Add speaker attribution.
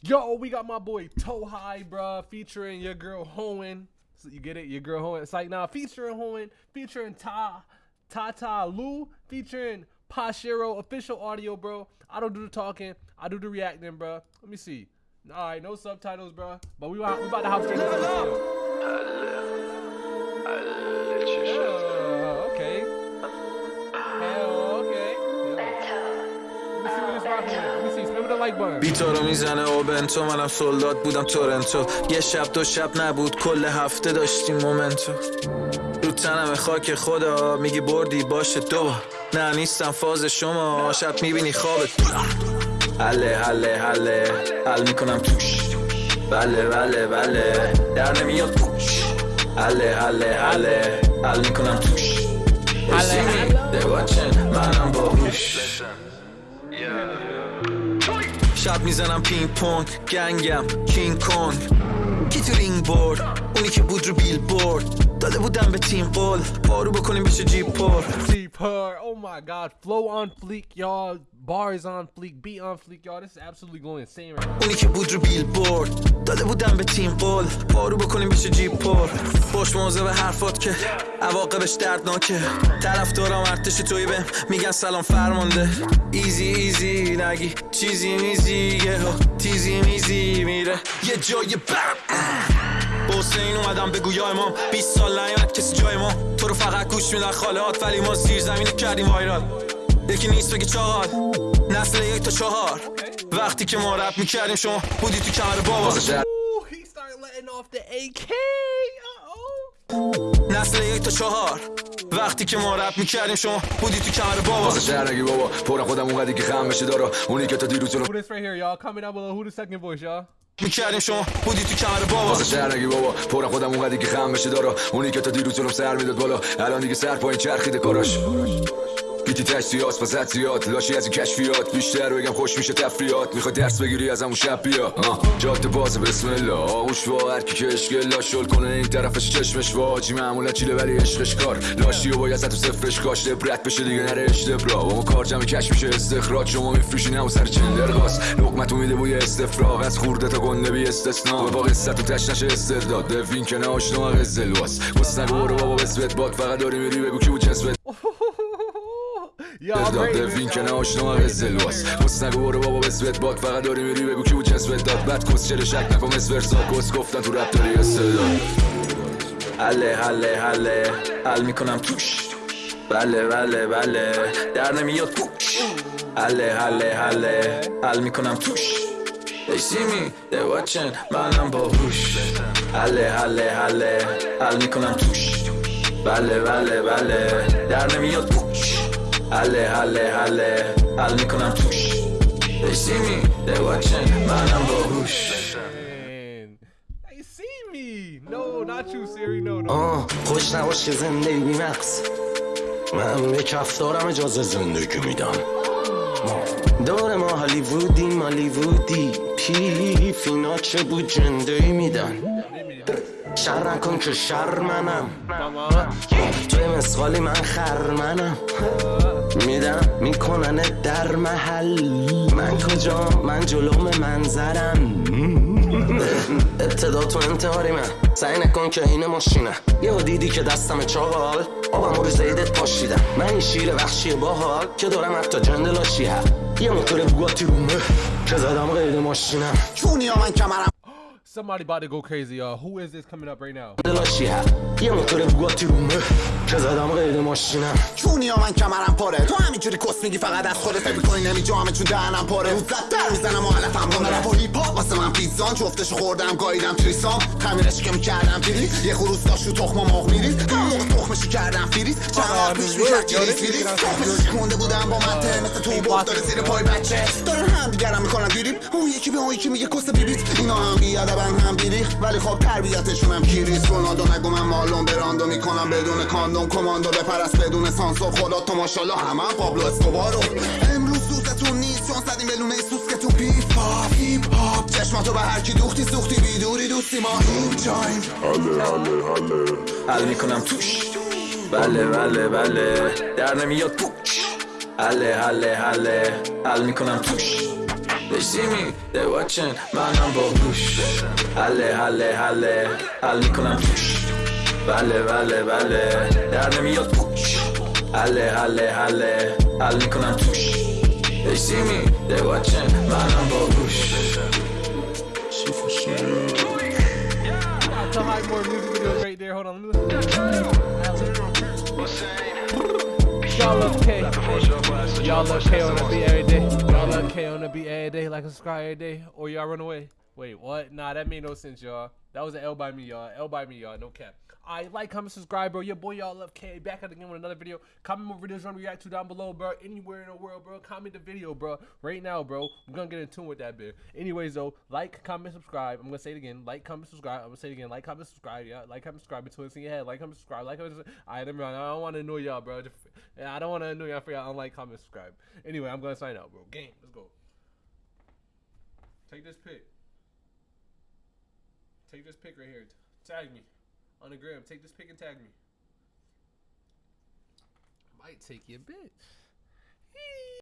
Speaker 1: Yo, we got my boy High, bruh, featuring your girl Hoen. So you get it? Your girl Hoen. It's like, nah, featuring Hoen, featuring Ta, Tata Lu, featuring Pashiro, official audio, bro. I don't do the talking, I do the reacting, bro. Let me see. All right, no subtitles, bro. But we, we about to hop straight into the video. Yeah, okay.
Speaker 2: بی تو رو می‌زنه و بنتو منم سولداد بودم تورنتو. یه شب دو شب نبود کل هفته داشتیم مومنتو. رو تنم خاک خدا میگی بردی باشه دو بار. نه نیستم فاز شما شب می‌بینی خوابت حله حله حله حل می‌کنم توش. بله بله بله در نمیاد پوش. حله حله حله حل می‌کنم توش. حله منم باهوش شب می‌زنم پینگ پونگ گنگم کینگ کونگ. کی تو رینگ بورد؟ اونی که بود رو بیل بورد داده بودم به تیم قول بارو بکنیم بشه جیب پر
Speaker 1: per. Oh my god. Flow on fleek, y'all. Bars on fleek. Beat on fleek, y'all. This is absolutely going insane right now.
Speaker 2: اونی که بود رو بیل بورد داده بودم به تیم قول بارو بکنیم بشه جیب پر خوش موزه به حرفات که عواقبش دردناکه طرف دارم ارتش توی بهم میگن سلام فرمانده ایزی ایزی نگی چیزی میزی یه تیزی میزی میره یه جای بم حسین اومدم بگو یا امام 20 سال نیومد کسی جای ما. تو رو فقط گوش میدن خالهات ولی ما زیر زمین کردیم وایرال. یکی نیست بگی چهار. نسل یک تا چهار. وقتی که ما رپ می‌کردیم شما بودی تو کمر بابا. نسل یک تا چهار. وقتی که ما رپ می‌کردیم شما بودی تو کمر بابا.
Speaker 3: واسه شهرگی بابا؟ پرم خودم اونقدی که خم بشه دارا. اونی که تا دیروز جلو
Speaker 1: Who this right here, y'all? Comment down below. Who the second voice, y'all?
Speaker 2: می‌کردیم شما بودی تو کمر بابا.
Speaker 3: واسه شهرگی بابا؟ پرم خودم اونقدی که خم بشه دارا. اونی که تا دیروز جلوم سر می‌داد بالا. الان دیگه سر پایین چرخیده کاراش. گیتی تشتیات پس حدسیات لاشی از این کشفیات. بیشتر بگم خوش میشه تفریات می‌خوای درس بگیری از همون شب بیا. جاده باز بسم الله. آغوش وا هر کی که اشکل لاشل کنه این طرفش چشمش واجی معمولا چیله ولی عشقش کار. لاشی و باید تو صفرش کاش. لبرت بشه دیگه نره اشتبرا ما کار جمع کش میشه استخراج. شما میفروشین همون سر چندر قاس لقمتو میده بوی استفراغ. از خورده تا گنده بی استثنا. با قصت و تش نشه استرداد دوین که نه آشنا قزلواس بس نگو بابا بسوت باد. فقط داری میری بگو کی بود داد
Speaker 1: rating
Speaker 3: دوین
Speaker 1: this,
Speaker 3: که
Speaker 1: y'all.
Speaker 3: نه آشنا قزلواس بس نگو برو بابا بسوت باد فقط داری میری بگو کی بود جسمت داد. بعد کس چرا شک نکن مثل ورسا کس گفتن تو رپ داری استعداد
Speaker 2: حله حله حله. حل می‌کنم توش. بله بله بله. در نمیاد پوش حله حله حله. حل می‌کنم توش. They see me, they watching, منم باهوش حله حله حله. حل می‌کنم توش. بله بله بله. در نمیاد پوش حله حله حله. حل می‌کنم توش. They see me, they watching, منم باهوش
Speaker 1: see me. No, not you, Siri. No, no.
Speaker 4: آه خوش نباش که زندگی بی مقص من به کف دارم اجازه زندگی میدم. دور ما هالیوودیم هالیوودی پیف اینا چه بود جنده میدن. شر نکن که شر منم. توی مسخالی من خرمنم میدم می‌کنن در محل. من کجا؟ من جلوم منظرم. ابتدا تو انتحاری من. سعی نکن که این ماشینه. یه دیدی که دستم چاقال آبم رو زیدت پاشیدم. من این شیر وحشی باحال که دارم حتی جندلاشی یه موتور بوگاتی رومه که زدم قید ماشینم.
Speaker 5: چونی من کمرم.
Speaker 1: Somebody about to go crazy, y'all. Who is this coming up right now?
Speaker 4: هم زدم قید ماشینم
Speaker 5: چونی من کمرم پاره تو همینجوری کس میگی فقط خودت فکر می‌کنی نمیجا چون دهنم پاره روز در می‌زنم و علفم کنه رپ و هیپ هاپ واسه من پیزان جفتشو خوردم گاییدم تریسام خمیرش که می‌کردم پیری یه خروس داشت رو تخم مرغ همون موقع تخمشو کردم فریز چند وقت پیش می‌کرد گریز فریز تخمشو شکونده بودم با من ته مثل تو بود داره زیر پای بچه دارن هم دیگرم می‌کنن دیریم اون یکی به اون یکی میگه کس بیبیت اینا هم بیادبن هم بیری ولی خب تربیتشون هم کیریز رونالدو نگو من مالون براندو می‌کنم. بدون کاندوم کماندو بپرست. بدون سانسور خدا تو ماشاءالله همه هم پابلو اسکوبارو امروز سوزتون نیست چون زدیم به لونه سوز که تو پیپ هاپ هیپ هاپ. چشماتو به هر کی دوختی سوختی بیدوری دوستی ما. این جایم.
Speaker 2: حل می‌کنم توش. بله بله بله. در نمیاد پوش حله حله حله. حل می‌کنم توش. They see me, they watching منم باهوش حله حله حله حل می‌کنم توش بله بله بله در نمیاد پوش حله حله حله حل می‌کنم توش They see me, they watching منم باهوش
Speaker 1: Tell how more music videos right there. Hold on. let me listen. Y'all love K. Y'all love K on the beat every day. Y'all love K on the beat every day, like a subscribe every day, or y'all run away. Wait, what? Nah, that made no sense, y'all. That was an L by me, y'all. L by me, y'all. No cap. Alright, like, comment, subscribe, bro. Your boy, y'all love K. Back at again with another video. Comment more videos you want to react to down below, bro. Anywhere in the world, bro. Comment the video, bro. Right now, bro. We're gonna get in tune with that bit. Anyways, though, like, comment, subscribe. I'm gonna say it again. Like, comment, subscribe. I'm gonna say it again. Like, comment, subscribe. Yeah, like, comment, subscribe. It's in your head. Like, comment, subscribe. Like, comment, subscribe. Me run. I don't want to annoy y'all, bro. Just- I don't want to annoy y'all for y'all. Unlike, comment, subscribe. Anyway, I'm gonna sign out, bro. Game. Let's go. Take this pic. Take this pic right here. Tag me on the gram. Take this pic and tag me. Might take you a bit.